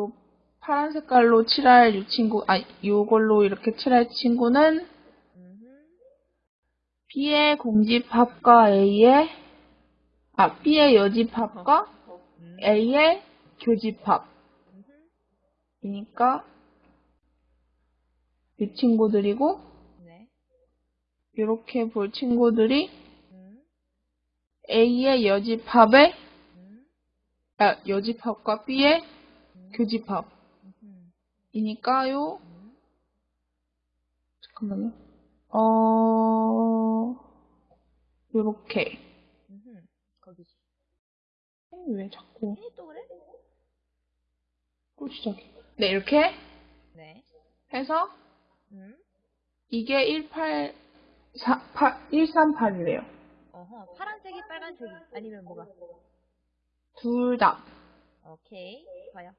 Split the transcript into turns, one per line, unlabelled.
요 파란 색깔로 칠할 이 친구, 아, 요걸로 이렇게 칠할 친구는. B의 공집합과 A의, 아, B의 여집합과
음.
A의 교집합. 이니까 이 친구들이고
네.
이렇게 볼 친구들이
음.
A의 여집합의
음.
아, 여집합과 B의
음.
교집합이니까요. 잠깐만요. 어 요렇게.
거기지.
왜 자꾸
에이, 또 그래?
또 시작해? 네 이렇게
네.
해서
음.
이게 18 4, 8, 138이래요.
어허. 파란색이 빨간색이 아니면 뭐가?
둘 다.
오케이. 봐요.